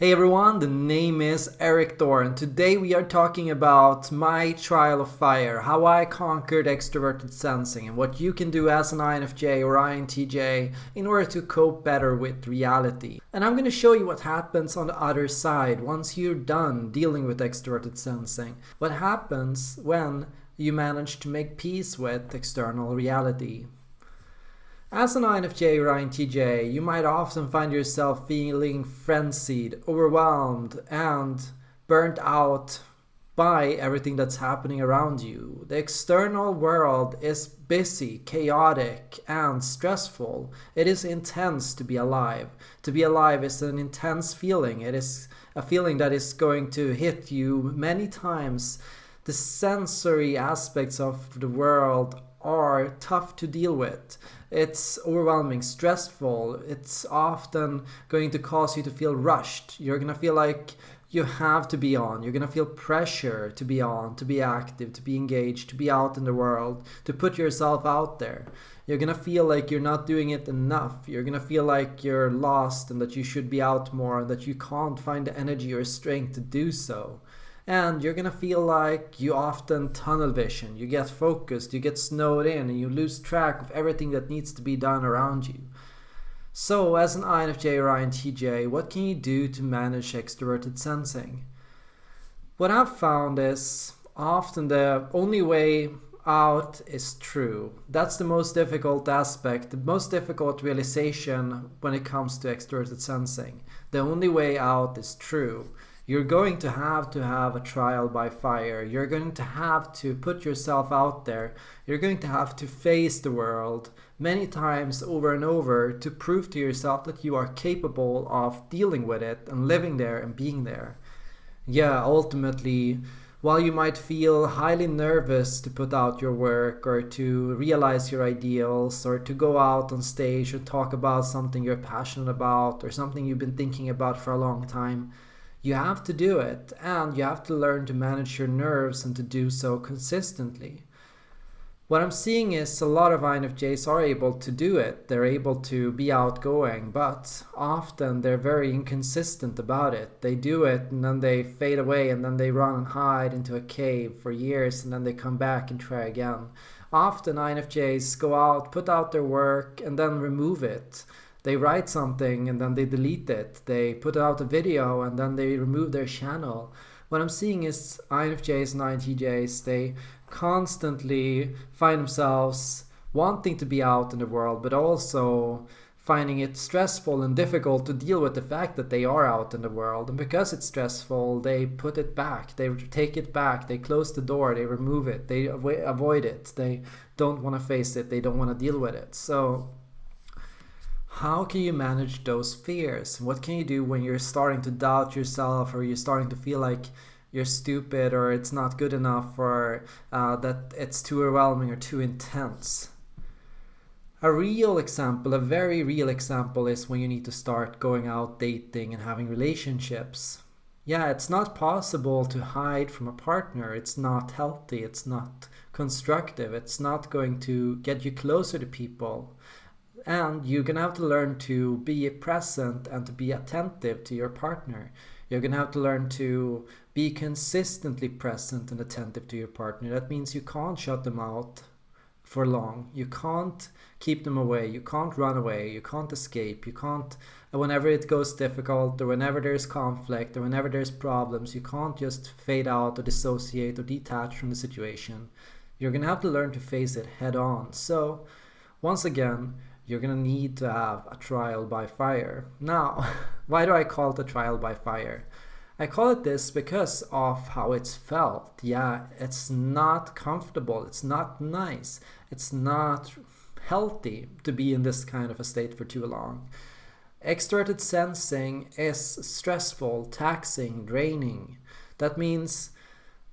Hey everyone, the name is Erik Thor and today we are talking about my trial of fire, how I conquered extroverted sensing and what you can do as an INFJ or INTJ in order to cope better with reality. And I'm going to show you what happens on the other side once you're done dealing with extroverted sensing. What happens when you manage to make peace with external reality. As an INFJ or INTJ, you might often find yourself feeling frenzied, overwhelmed, and burnt out by everything that's happening around you. The external world is busy, chaotic, and stressful. It is intense to be alive. To be alive is an intense feeling. It is a feeling that is going to hit you many times. The sensory aspects of the world are tough to deal with. It's overwhelming, stressful. It's often going to cause you to feel rushed. You're going to feel like you have to be on. You're going to feel pressure to be on, to be active, to be engaged, to be out in the world, to put yourself out there. You're going to feel like you're not doing it enough. You're going to feel like you're lost and that you should be out more and that you can't find the energy or strength to do so and you're gonna feel like you often tunnel vision, you get focused, you get snowed in, and you lose track of everything that needs to be done around you. So, as an INFJ or INTJ, what can you do to manage extroverted sensing? What I've found is often the only way out is true. That's the most difficult aspect, the most difficult realization when it comes to extroverted sensing. The only way out is true you're going to have to have a trial by fire. You're going to have to put yourself out there. You're going to have to face the world many times over and over to prove to yourself that you are capable of dealing with it and living there and being there. Yeah, ultimately, while you might feel highly nervous to put out your work or to realize your ideals or to go out on stage and talk about something you're passionate about or something you've been thinking about for a long time, you have to do it and you have to learn to manage your nerves and to do so consistently. What I'm seeing is a lot of INFJs are able to do it. They're able to be outgoing, but often they're very inconsistent about it. They do it and then they fade away and then they run and hide into a cave for years and then they come back and try again. Often INFJs go out, put out their work and then remove it they write something and then they delete it. They put out a video and then they remove their channel. What I'm seeing is INFJs and INTJs, they constantly find themselves wanting to be out in the world, but also finding it stressful and difficult to deal with the fact that they are out in the world. And because it's stressful, they put it back, they take it back, they close the door, they remove it, they avoid it, they don't want to face it, they don't want to deal with it. So how can you manage those fears? What can you do when you're starting to doubt yourself or you're starting to feel like you're stupid or it's not good enough or uh, that it's too overwhelming or too intense? A real example, a very real example, is when you need to start going out dating and having relationships. Yeah, it's not possible to hide from a partner. It's not healthy. It's not constructive. It's not going to get you closer to people and you're gonna have to learn to be present and to be attentive to your partner. You're gonna have to learn to be consistently present and attentive to your partner. That means you can't shut them out for long. You can't keep them away. You can't run away. You can't escape. You can't, whenever it goes difficult or whenever there's conflict or whenever there's problems, you can't just fade out or dissociate or detach from the situation. You're gonna have to learn to face it head on. So, once again, you're gonna need to have a trial by fire. Now, why do I call it a trial by fire? I call it this because of how it's felt. Yeah, it's not comfortable, it's not nice, it's not healthy to be in this kind of a state for too long. Extroverted sensing is stressful, taxing, draining. That means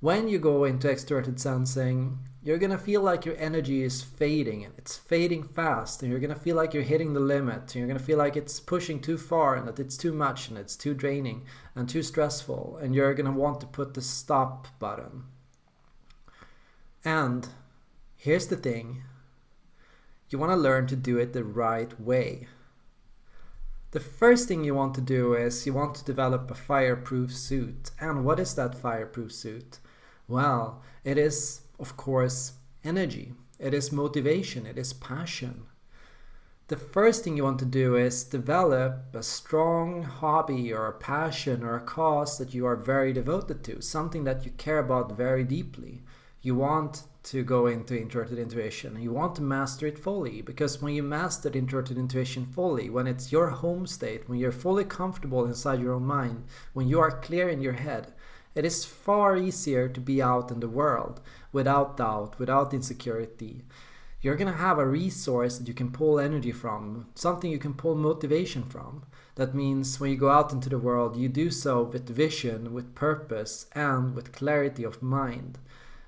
when you go into extroverted sensing, you're gonna feel like your energy is fading and it's fading fast and you're gonna feel like you're hitting the limit and you're gonna feel like it's pushing too far and that it's too much and it's too draining and too stressful and you're gonna want to put the stop button. And here's the thing you wanna learn to do it the right way. The first thing you want to do is you want to develop a fireproof suit. And what is that fireproof suit? Well, it is, of course, energy. It is motivation. It is passion. The first thing you want to do is develop a strong hobby or a passion or a cause that you are very devoted to, something that you care about very deeply. You want to go into introverted intuition. You want to master it fully because when you master introverted intuition fully, when it's your home state, when you're fully comfortable inside your own mind, when you are clear in your head, it is far easier to be out in the world without doubt, without insecurity. You're going to have a resource that you can pull energy from, something you can pull motivation from. That means when you go out into the world, you do so with vision, with purpose, and with clarity of mind.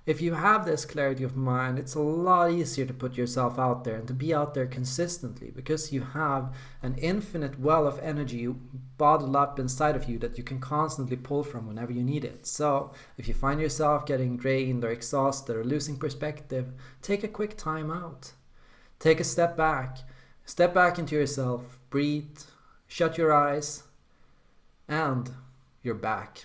If you have this clarity of mind, it's a lot easier to put yourself out there and to be out there consistently because you have an infinite well of energy bottled up inside of you that you can constantly pull from whenever you need it. So if you find yourself getting drained or exhausted or losing perspective, take a quick time out. Take a step back. Step back into yourself. Breathe. Shut your eyes. And you're back.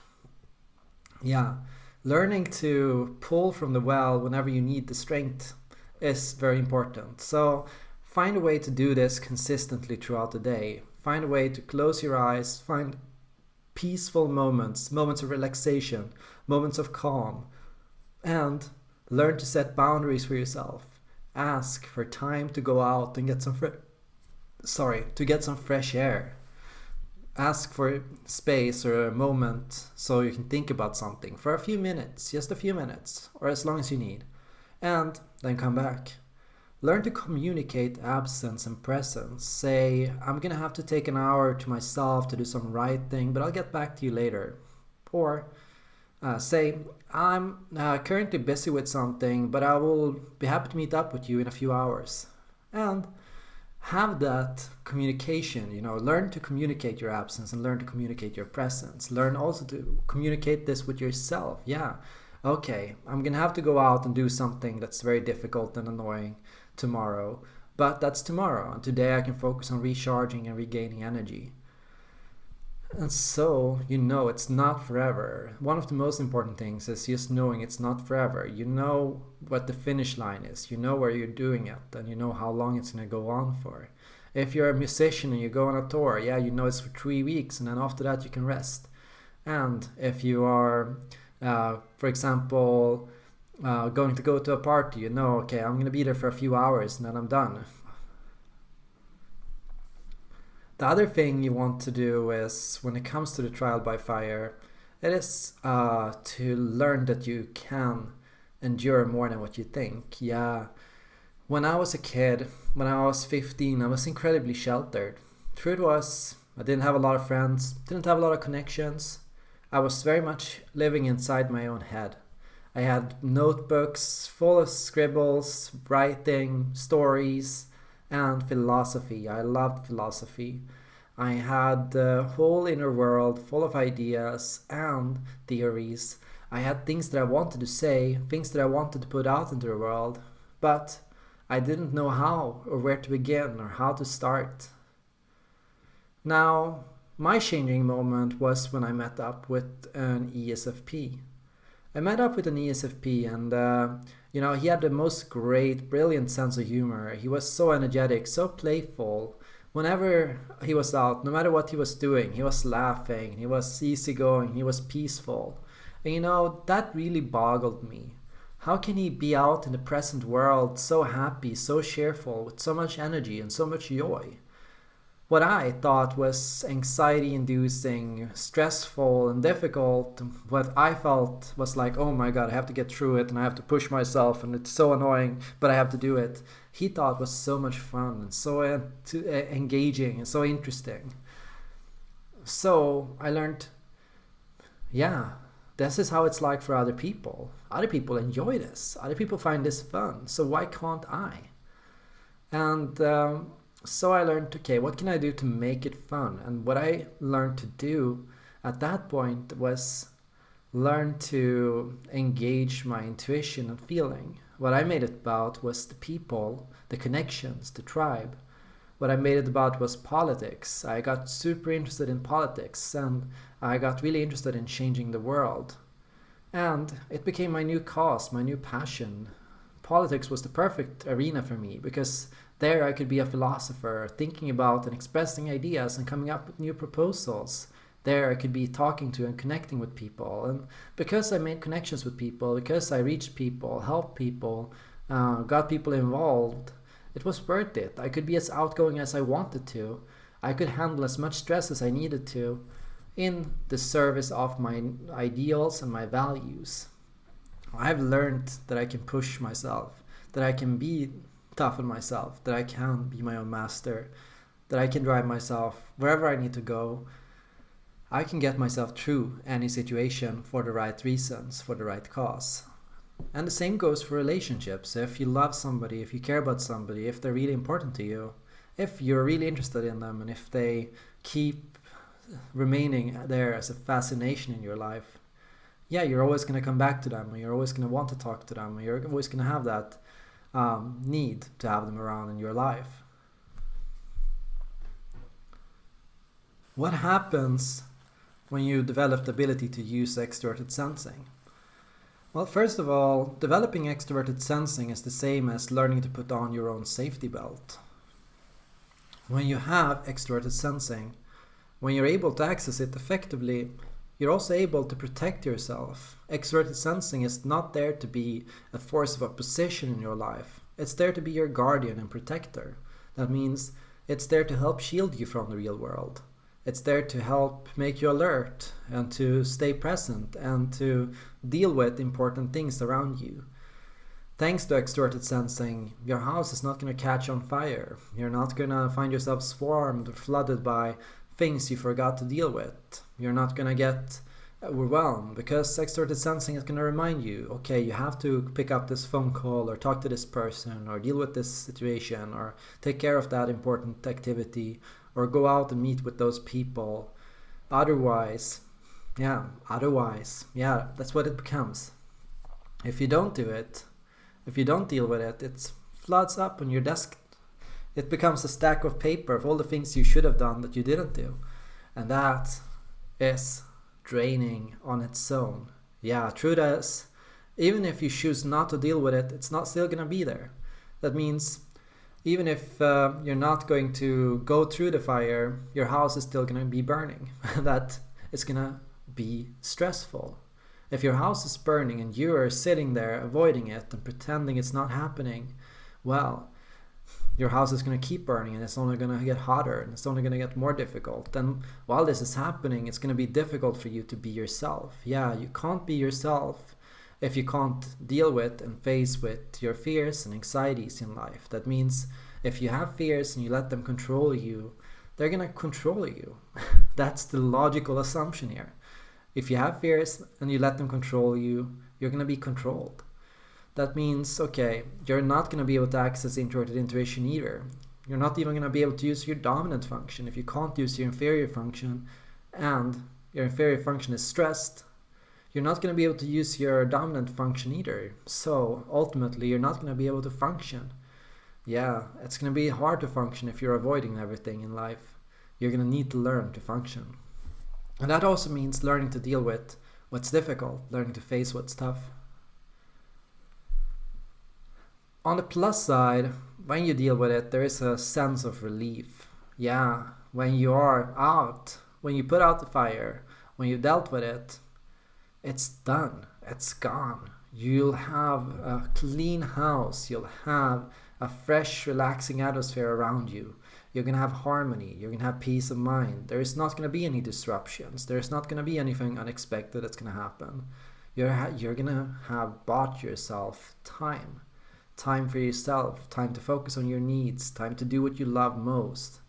Yeah learning to pull from the well whenever you need the strength is very important. So find a way to do this consistently throughout the day. Find a way to close your eyes, find peaceful moments, moments of relaxation, moments of calm, and learn to set boundaries for yourself. Ask for time to go out and get some fre- sorry, to get some fresh air ask for space or a moment so you can think about something for a few minutes, just a few minutes, or as long as you need, and then come back. Learn to communicate absence and presence. Say, I'm gonna have to take an hour to myself to do some writing, but I'll get back to you later. Or uh, say, I'm uh, currently busy with something, but I will be happy to meet up with you in a few hours. And have that communication you know learn to communicate your absence and learn to communicate your presence. Learn also to communicate this with yourself. Yeah okay i'm gonna have to go out and do something that's very difficult and annoying tomorrow but that's tomorrow. And today i can focus on recharging and regaining energy and so you know it's not forever. One of the most important things is just knowing it's not forever. You know what the finish line is, you know where you're doing it, and you know how long it's going to go on for. If you're a musician and you go on a tour, yeah, you know it's for three weeks, and then after that you can rest. And if you are, uh, for example, uh, going to go to a party, you know, okay, I'm going to be there for a few hours and then I'm done. The other thing you want to do is when it comes to the trial by fire, it is uh, to learn that you can endure more than what you think. Yeah, when I was a kid, when I was 15, I was incredibly sheltered. Truth was, I didn't have a lot of friends, didn't have a lot of connections. I was very much living inside my own head. I had notebooks full of scribbles, writing, stories, and philosophy. I loved philosophy. I had the whole inner world full of ideas and theories. I had things that I wanted to say, things that I wanted to put out into the world, but I didn't know how or where to begin or how to start. Now, my changing moment was when I met up with an ESFP. I met up with an ESFP and uh, you know, he had the most great, brilliant sense of humor. He was so energetic, so playful. Whenever he was out, no matter what he was doing, he was laughing, he was easygoing, he was peaceful. And you know, that really boggled me. How can he be out in the present world so happy, so cheerful, with so much energy and so much joy? What I thought was anxiety inducing, stressful, and difficult, what I felt was like, oh my god, I have to get through it and I have to push myself and it's so annoying, but I have to do it. He thought was so much fun and so engaging and so interesting. So I learned, yeah, this is how it's like for other people. Other people enjoy this, other people find this fun, so why can't I? And um, so I learned, okay, what can I do to make it fun? And what I learned to do at that point was learn to engage my intuition and feeling. What I made it about was the people, the connections, the tribe. what I made it about was politics. I got super interested in politics and I got really interested in changing the world. And it became my new cause, my new passion. Politics was the perfect arena for me because there I could be a philosopher, thinking about and expressing ideas and coming up with new proposals. There I could be talking to and connecting with people. And because I made connections with people, because I reached people, helped people, uh, got people involved, it was worth it. I could be as outgoing as I wanted to. I could handle as much stress as I needed to in the service of my ideals and my values. I've learned that I can push myself, that I can be tough on myself, that I can be my own master, that I can drive myself wherever I need to go. I can get myself through any situation for the right reasons, for the right cause. And the same goes for relationships. If you love somebody, if you care about somebody, if they're really important to you, if you're really interested in them, and if they keep remaining there as a fascination in your life, yeah, you're always going to come back to them, and you're always going to want to talk to them, and you're always going to have that um, need to have them around in your life. What happens when you develop the ability to use extroverted sensing? Well, first of all, developing extroverted sensing is the same as learning to put on your own safety belt. When you have extroverted sensing, when you're able to access it effectively, you're also able to protect yourself. Extroverted sensing is not there to be a force of opposition in your life. It's there to be your guardian and protector. That means it's there to help shield you from the real world. It's there to help make you alert and to stay present and to deal with important things around you. Thanks to extroverted sensing, your house is not going to catch on fire. You're not going to find yourself swarmed or flooded by things you forgot to deal with. You're not to get overwhelmed because extroverted sensing is to remind you okay you have to pick up this phone call or talk to this person or deal with this situation or take care of that important activity or go out and meet with those people. Otherwise, yeah, otherwise, yeah, that's what it becomes. If you don't do it, if you don't deal with it, it floods up on your desk. It becomes a stack of paper of all the things you should have done that you didn't do. And that is draining on its own. Yeah, true that even if you choose not to deal with it, it's not still gonna be there. That means even if uh, you're not going to go through the fire, your house is still to be burning. that is to be stressful. If your house is burning and you are sitting there avoiding it and pretending it's not happening, well, your house is going to keep burning and it's only going to get hotter and it's only going to get more difficult. And while this is happening, it's going to be difficult for you to be yourself. Yeah, you can't be yourself if you can't deal with and face with your fears and anxieties in life. That means if you have fears and you let them control you, they're going to control you. That's the logical assumption here. If you have fears and you let them control you, you're going to be controlled. That means, okay, you're not going to be able to access introverted intuition either. You're not even going to be able to use your dominant function if you can't use your inferior function and your inferior function is stressed you're not going to be able to use your dominant function either. So ultimately, you're not going to be able to function. Yeah, it's going to be hard to function if you're avoiding everything in life. You're going to need to learn to function. And that also means learning to deal with what's difficult, learning to face what's tough. On the plus side, when you deal with it, there is a sense of relief. Yeah, when you are out, when you put out the fire, when you dealt with it, it's done. It's gone. You'll have a clean house. You'll have a fresh, relaxing atmosphere around you. You're going to have harmony. You're going to have peace of mind. There is not going to be any disruptions. There's not going to be anything unexpected that's going to happen. You're, you're going to have bought yourself time. Time for yourself. Time to focus on your needs. Time to do what you love most.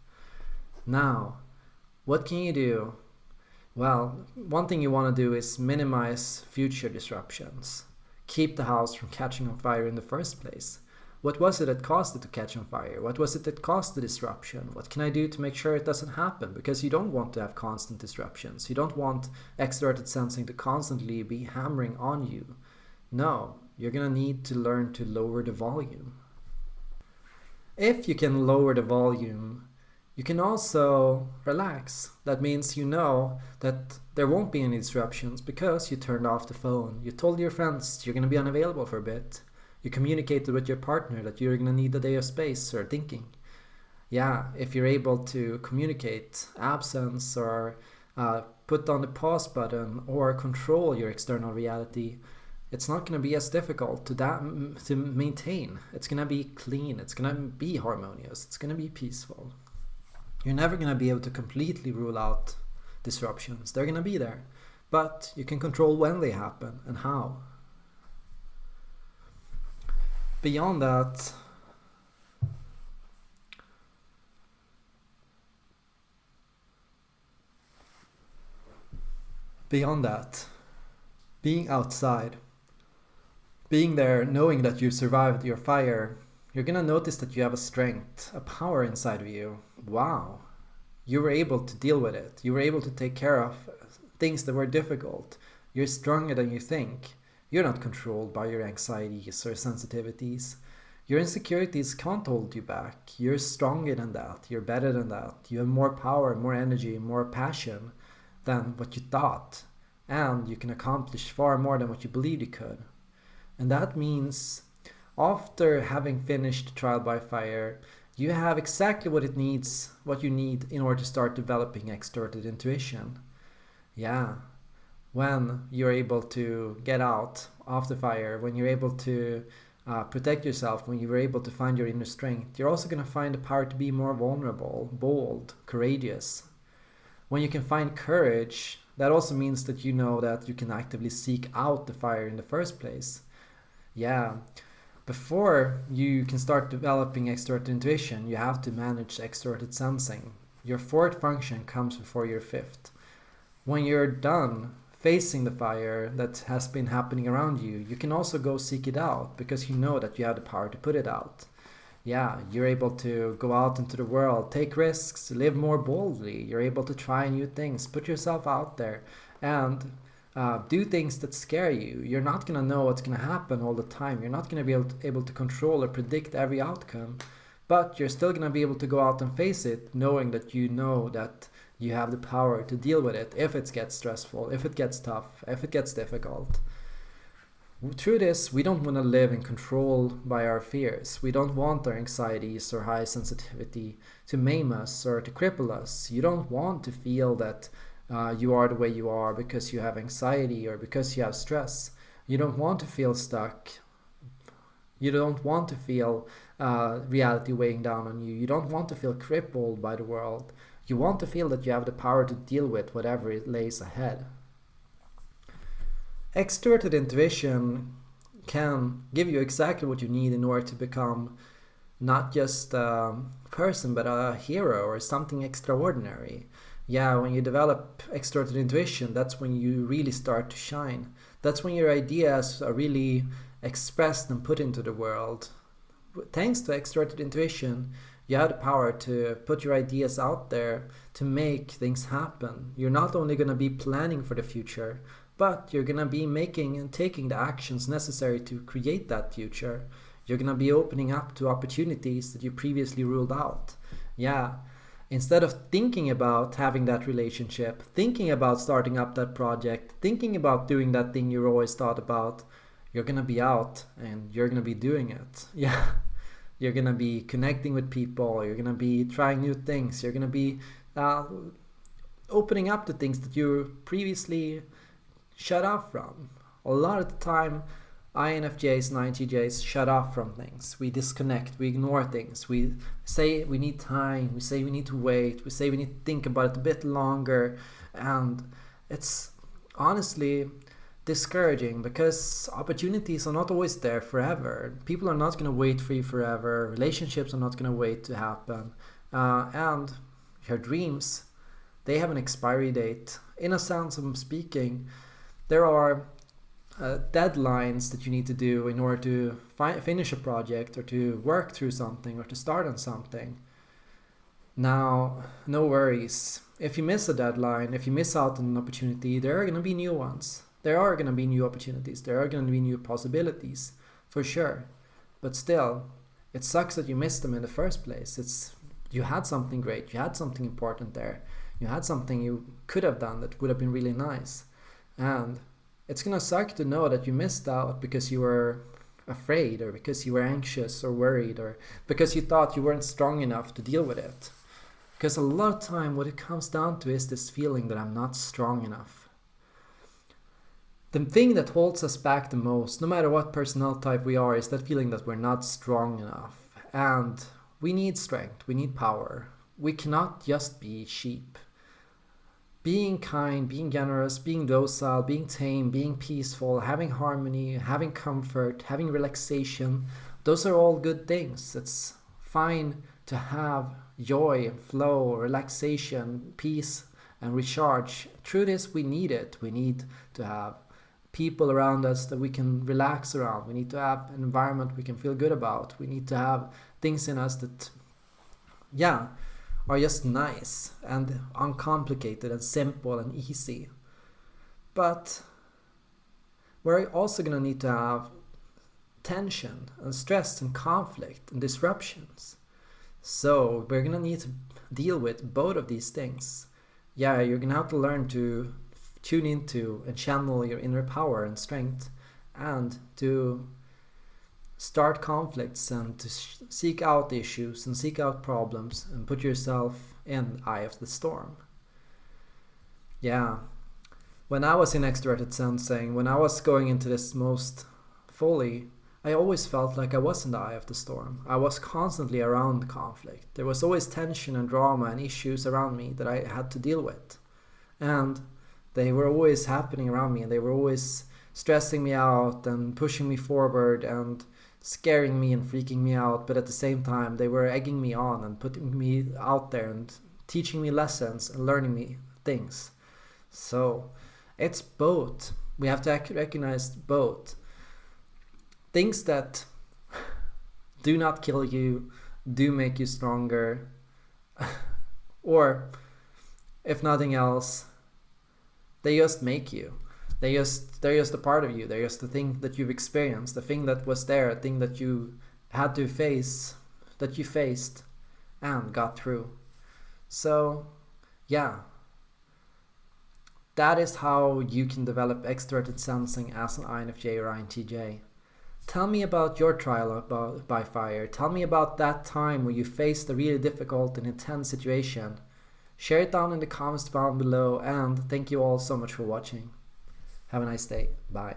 Now, what can you do well, one thing you want to do is minimize future disruptions. Keep the house from catching on fire in the first place. What was it that caused it to catch on fire? What was it that caused the disruption? What can I do to make sure it doesn't happen? Because you don't want to have constant disruptions. You don't want extroverted sensing to constantly be hammering on you. No, you're going to need to learn to lower the volume. if you can lower the volume, you can also relax. That means you know that there won't be any disruptions because you turned off the phone. You told your friends you're going to be unavailable for a bit. You communicated with your partner that you're going to need a day of space or thinking. Yeah, if you're able to communicate absence or uh, put on the pause button or control your external reality, it's not going to be as difficult to that to maintain. It's going to be clean. It's going to be harmonious. It's going to be peaceful. You're never going to be able to completely rule out disruptions. They're going to be there, but you can control when they happen and how. Beyond that, beyond that, being outside, being there, knowing that you survived your fire, you're gonna notice that you have a strength, a power inside of you. Wow. You were able to deal with it. You were able to take care of things that were difficult. You're stronger than you think. You're not controlled by your anxieties or sensitivities. Your insecurities can't hold you back. You're stronger than that. You're better than that. You have more power, more energy, more passion than what you thought. And you can accomplish far more than what you believed you could. And that means after having finished trial by fire, you have exactly what it needs, what you need in order to start developing extroverted intuition. Yeah, when you're able to get out of the fire, when you're able to uh, protect yourself, when you're able to find your inner strength, you're also going to find the power to be more vulnerable, bold, courageous. When you can find courage, that also means that you know that you can actively seek out the fire in the first place. Yeah, before you can start developing extroverted intuition, you have to manage extroverted sensing. Your fourth function comes before your fifth. When you're done facing the fire that has been happening around you, you can also go seek it out because you know that you have the power to put it out. Yeah, you're able to go out into the world, take risks, live more boldly. You're able to try new things, put yourself out there, and uh, do things that scare you. You're not going to know what's going to happen all the time. You're not going to be able to, able to control or predict every outcome, but you're still going to be able to go out and face it knowing that you know that you have the power to deal with it if it gets stressful, if it gets tough, if it gets difficult. Through this, we don't want to live in control by our fears. We don't want our anxieties or high sensitivity to maim us or to cripple us. You don't want to feel that uh, you are the way you are because you have anxiety or because you have stress. You don't want to feel stuck. You don't want to feel uh, reality weighing down on you. You don't want to feel crippled by the world. You want to feel that you have the power to deal with whatever it lays ahead. Extroverted intuition can give you exactly what you need in order to become not just a person but a hero or something extraordinary yeah, when you develop extroverted intuition, that's when you really start to shine. That's when your ideas are really expressed and put into the world. Thanks to extroverted intuition, you have the power to put your ideas out there to make things happen. You're not only going to be planning for the future, but you're going to be making and taking the actions necessary to create that future. You're going to be opening up to opportunities that you previously ruled out. Yeah, instead of thinking about having that relationship, thinking about starting up that project, thinking about doing that thing you always thought about, you're gonna be out and you're gonna be doing it. Yeah. You're gonna be connecting with people, you're gonna be trying new things, you're gonna be uh, opening up to things that you previously shut off from. A lot of the time, INFJs and INTJs shut off from things. We disconnect, we ignore things. We say we need time, we say we need to wait, we say we need to think about it a bit longer. And it's honestly discouraging because opportunities are not always there forever. People are not going to wait for you forever. Relationships are not going to wait to happen. Uh, and your dreams, they have an expiry date. In a sense of speaking, there are uh, deadlines that you need to do in order to fi- finish a project or to work through something or to start on something. Now, no worries. If you miss a deadline, if you miss out on an opportunity, there are going to be new ones. There are going to be new opportunities. There are going to be new possibilities, for sure. But still, It sucks that you missed them in the first place. It's you had something great, you had something important there, you had something you could have done that would have been really nice. And it's gonna suck to know that you missed out because you were afraid or because you were anxious or worried or because you thought you weren't strong enough to deal with it. Because a lot of time what it comes down to is this feeling that I'm not strong enough. The thing that holds us back the most, no matter what personnel type we are, is that feeling that we're not strong enough. And we need strength, we need power. We cannot just be sheep. Being kind, being generous, being docile, being tame, being peaceful, having harmony, having comfort, having relaxation, those are all good things. It's fine to have joy, flow, relaxation, peace, and recharge. Through this, we need it. We need to have people around us that we can relax around. We need to have an environment we can feel good about. We need to have things in us that, yeah, are just nice and uncomplicated and simple and easy. But we're also going to need to have tension and stress and conflict and disruptions. So we're going to need to deal with both of these things. Yeah, you're going to have to learn to tune into and channel your inner power and strength and to start conflicts and to seek out issues and seek out problems and put yourself in eye of the storm. Yeah, when I was in extroverted sensing, when I was going into this most fully, I always felt like I was in the eye of the storm. I was constantly around conflict. There was always tension and drama and issues around me that I had to deal with. And they were always happening around me and they were always stressing me out and pushing me forward and scaring me and freaking me out, but at the same time, they were egging me on and putting me out there and teaching me lessons and learning me things. So it's both. We have to recognize both. Things that do not kill you, do make you stronger, or if nothing else, they just make you. They just they're just a part of you. They're just the thing that you've experienced, the thing that was there, a thing that you had to face, that you faced and got through. So, yeah. That is how you can develop extroverted sensing as an INFJ or INTJ. Tell me about your trial by fire. Tell me about that time where you faced a really difficult and intense situation. Share it down in the comments down below and thank you all so much for watching. Have a nice day. Bye.